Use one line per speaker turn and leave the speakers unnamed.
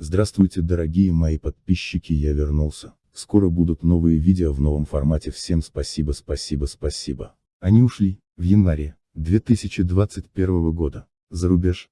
Здравствуйте дорогие мои подписчики я вернулся. Скоро будут новые видео в новом формате всем спасибо спасибо спасибо. Они ушли, в январе, 2021 года, за рубеж.